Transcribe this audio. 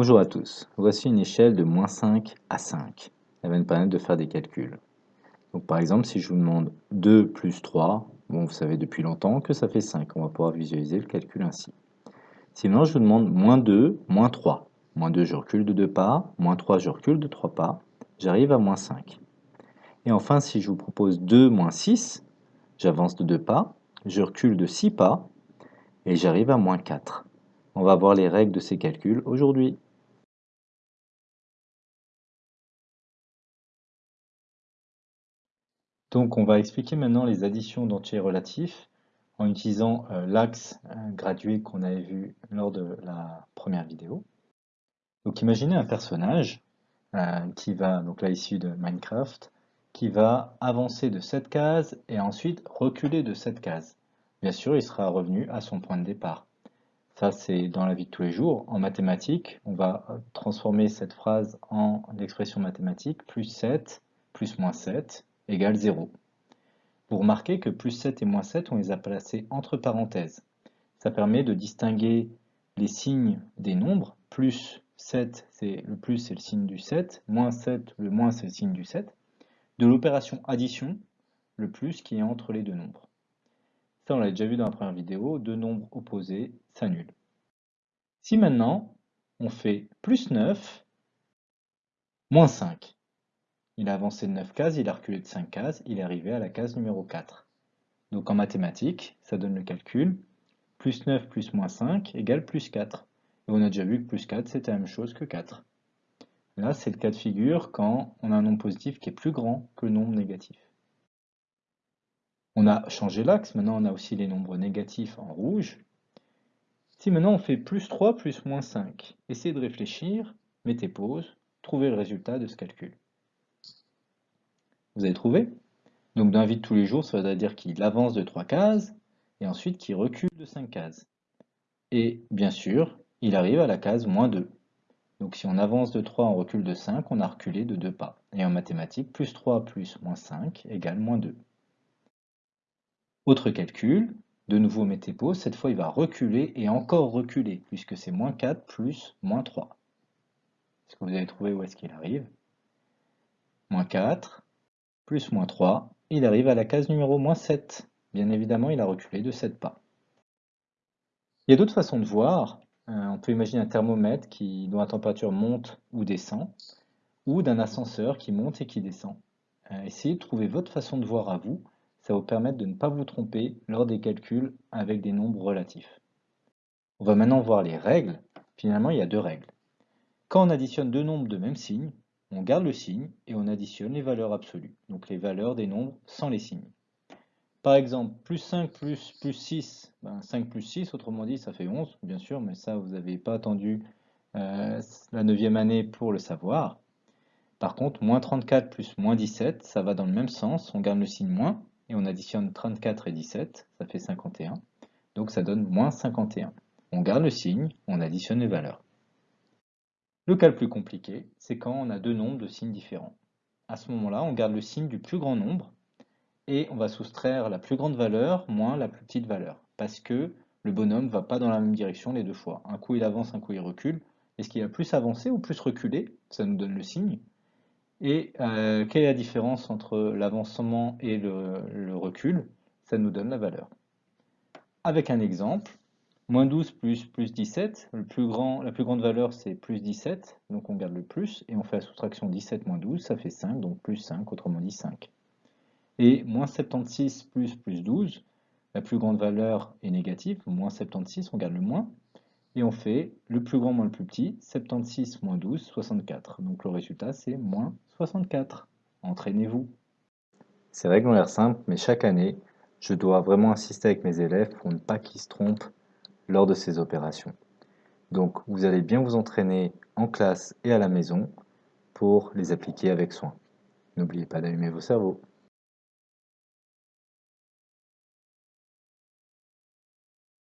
Bonjour à tous, voici une échelle de moins 5 à 5. Elle va nous permettre de faire des calculs. Donc par exemple, si je vous demande 2 plus 3, bon, vous savez depuis longtemps que ça fait 5. On va pouvoir visualiser le calcul ainsi. Sinon, je vous demande moins 2, moins 3. Moins 2, je recule de 2 pas. Moins 3, je recule de 3 pas. J'arrive à moins 5. Et enfin, si je vous propose 2 moins 6, j'avance de 2 pas. Je recule de 6 pas. Et j'arrive à moins 4. On va voir les règles de ces calculs aujourd'hui. Donc on va expliquer maintenant les additions d'entiers relatifs en utilisant euh, l'axe euh, gradué qu'on avait vu lors de la première vidéo. Donc imaginez un personnage euh, qui va, donc là issu de Minecraft, qui va avancer de cette case et ensuite reculer de cette case. Bien sûr, il sera revenu à son point de départ. Ça, c'est dans la vie de tous les jours. En mathématiques, on va transformer cette phrase en l'expression mathématique plus 7 plus moins 7 égale 0. Vous remarquez que plus 7 et moins 7, on les a placés entre parenthèses. Ça permet de distinguer les signes des nombres. Plus 7, c'est le plus, c'est le signe du 7. Moins 7, le moins, c'est le signe du 7. De l'opération addition, le plus qui est entre les deux nombres. Ça, on l'a déjà vu dans la première vidéo. Deux nombres opposés s'annulent. Si maintenant, on fait plus 9, moins 5, il a avancé de 9 cases, il a reculé de 5 cases, il est arrivé à la case numéro 4. Donc en mathématiques, ça donne le calcul, plus 9 plus moins 5 égale plus 4. Et on a déjà vu que plus 4, c'était la même chose que 4. Là, c'est le cas de figure quand on a un nombre positif qui est plus grand que le nombre négatif. On a changé l'axe, maintenant on a aussi les nombres négatifs en rouge. Si maintenant on fait plus 3 plus moins 5, essayez de réfléchir, mettez pause, trouvez le résultat de ce calcul. Vous avez trouvé Donc dans la vie de tous les jours, ça veut dire qu'il avance de 3 cases, et ensuite qu'il recule de 5 cases. Et bien sûr, il arrive à la case moins 2. Donc si on avance de 3, on recule de 5, on a reculé de 2 pas. Et en mathématiques, plus 3 plus moins 5 égale moins 2. Autre calcul, de nouveau mettez pause, cette fois il va reculer et encore reculer, puisque c'est moins 4 plus moins 3. Est-ce que vous avez trouvé où est-ce qu'il arrive? Moins 4, plus moins 3, il arrive à la case numéro moins 7. Bien évidemment, il a reculé de 7 pas. Il y a d'autres façons de voir. Euh, on peut imaginer un thermomètre dont la température monte ou descend, ou d'un ascenseur qui monte et qui descend. Euh, essayez de trouver votre façon de voir à vous. Ça va vous permettre de ne pas vous tromper lors des calculs avec des nombres relatifs. On va maintenant voir les règles. Finalement, il y a deux règles. Quand on additionne deux nombres de même signe, on garde le signe et on additionne les valeurs absolues, donc les valeurs des nombres sans les signes. Par exemple, plus 5 plus, plus 6, 5 ben, plus 6, autrement dit, ça fait 11, bien sûr, mais ça, vous n'avez pas attendu euh, la 9 année pour le savoir. Par contre, moins 34 plus moins 17, ça va dans le même sens, on garde le signe moins, et on additionne 34 et 17, ça fait 51, donc ça donne moins 51. On garde le signe, on additionne les valeurs. Le cas le plus compliqué, c'est quand on a deux nombres de signes différents. À ce moment-là, on garde le signe du plus grand nombre et on va soustraire la plus grande valeur moins la plus petite valeur, parce que le bonhomme ne va pas dans la même direction les deux fois. Un coup il avance, un coup il recule. Est-ce qu'il a plus avancé ou plus reculé Ça nous donne le signe. Et euh, quelle est la différence entre l'avancement et le recul? Ça nous donne la valeur. Avec un exemple, Moins 12 plus plus 17, le plus grand, la plus grande valeur c'est plus 17, donc on garde le plus, et on fait la soustraction 17 moins 12, ça fait 5, donc plus 5, autrement dit 5. Et moins 76 plus plus 12, la plus grande valeur est négative, moins 76, on garde le moins, et on fait le plus grand moins le plus petit, 76 moins 12, 64. Donc le résultat c'est moins 64. Entraînez-vous. Ces règles ont l'air simples, mais chaque année, je dois vraiment insister avec mes élèves pour ne pas qu'ils se trompent lors de ces opérations. Donc vous allez bien vous entraîner en classe et à la maison pour les appliquer avec soin. N'oubliez pas d'allumer vos cerveaux.